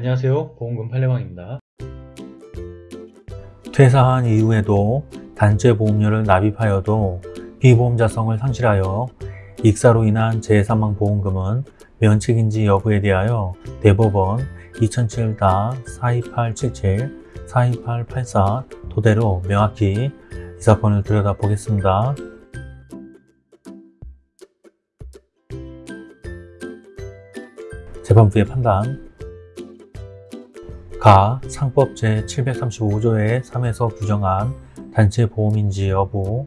안녕하세요 보험금 팔례방입니다 퇴사한 이후에도 단체 보험료를 납입하여도 피보험자성을 상실하여 익사로 인한 재사망 보험금은 면책인지 여부에 대하여 대법원 2007-42877, 42884 토대로 명확히 이 사건을 들여다보겠습니다. 재판부의 판단 가 상법 제735조의 3에서 규정한 단체 보험인지 여부.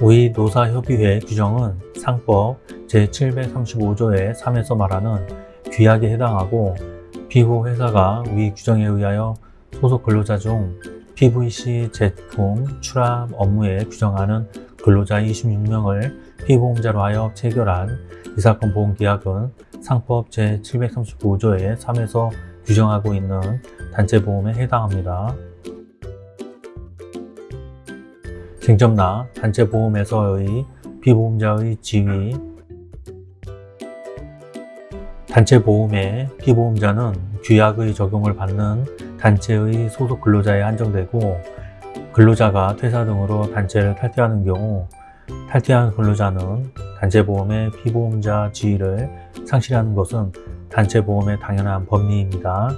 우리 노사협의회 규정은 상법 제735조의 3에서 말하는 규약에 해당하고 피고 회사가 위 규정에 의하여 소속 근로자 중 PVC 제품 출합 업무에 규정하는 근로자 26명을 피보험자로 하여 체결한 이 사건 보험계약은 상법 제735조의 3에서 규정하고 있는 단체보험에 해당합니다. 쟁점나 단체보험에서의 피보험자의 지위 단체보험의 피보험자는 규약의 적용을 받는 단체의 소속 근로자에 한정되고 근로자가 퇴사 등으로 단체를 탈퇴하는 경우 탈퇴한 근로자는 단체보험의 피보험자 지위를 상실하는 것은 단체보험의 당연한 법리입니다.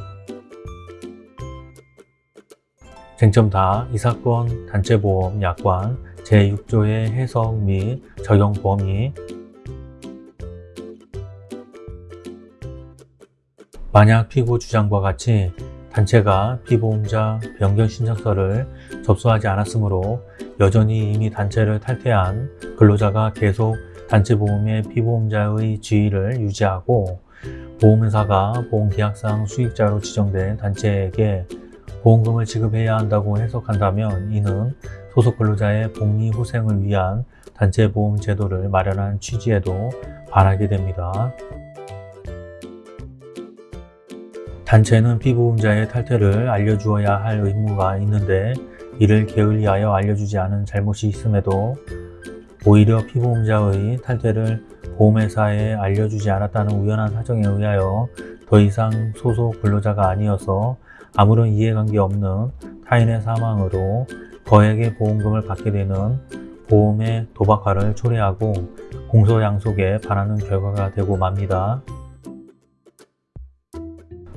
쟁점 다 이 사건 단체보험 약관 제6조의 해석 및 적용 범위 만약 피고 주장과 같이 단체가 피보험자 변경 신청서를 접수하지 않았으므로 여전히 이미 단체를 탈퇴한 근로자가 계속 단체보험의 피보험자의 지위를 유지하고 보험회사가 보험계약상 수익자로 지정된 단체에게 보험금을 지급해야 한다고 해석한다면 이는 소속 근로자의 복리 후생을 위한 단체보험 제도를 마련한 취지에도 반하게 됩니다. 단체는 피보험자의 탈퇴를 알려주어야 할 의무가 있는데 이를 게을리하여 알려주지 않은 잘못이 있음에도 오히려 피보험자의 탈퇴를 보험회사에 알려주지 않았다는 우연한 사정에 의하여 더 이상 소속 근로자가 아니어서 아무런 이해관계 없는 타인의 사망으로 거액의 보험금을 받게 되는 보험의 도박화를 초래하고 공소양속에 반하는 결과가 되고 맙니다.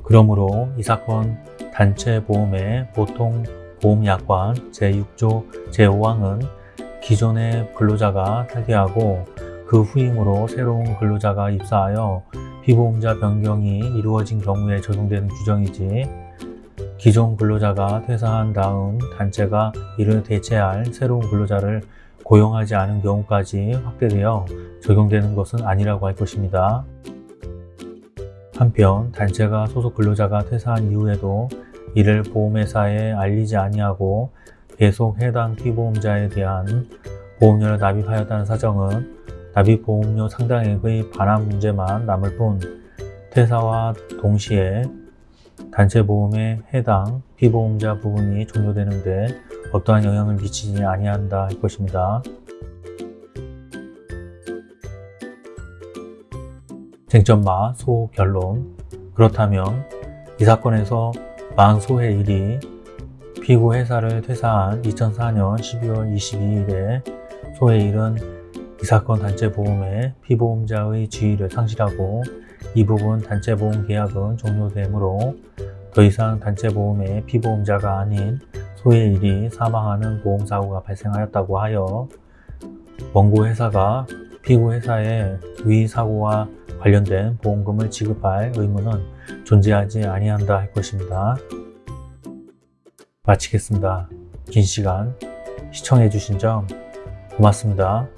그러므로 이 사건 단체 보험의 보통 보험약관 제6조 제5항은 기존의 근로자가 탈퇴하고 그 후임으로 새로운 근로자가 입사하여 피보험자 변경이 이루어진 경우에 적용되는 규정이지 기존 근로자가 퇴사한 다음 단체가 이를 대체할 새로운 근로자를 고용하지 않은 경우까지 확대되어 적용되는 것은 아니라고 할 것입니다. 한편 단체가 소속 근로자가 퇴사한 이후에도 이를 보험회사에 알리지 아니하고 계속 해당 피보험자에 대한 보험료를 납입하였다는 사정은 납입보험료 상당액의 반환 문제만 남을 뿐 퇴사와 동시에 단체보험에 해당 피보험자 부분이 종료되는데 어떠한 영향을 미치지 아니한다 할 것입니다. 쟁점마 소 결론 그렇다면 이 사건에서 망소의 일이 피고 회사를 퇴사한 2004년 12월 22일에 소의 일은 이 사건 단체보험의 피보험자의 지위를 상실하고 이 부분 단체보험 계약은 종료되므로 더 이상 단체보험의 피보험자가 아닌 소의 일이 사망하는 보험사고가 발생하였다고 하여 원고 회사가 피고 회사의 위 사고와 관련된 보험금을 지급할 의무는 존재하지 아니한다 할 것입니다. 마치겠습니다. 긴 시간 시청해 주신 점 고맙습니다.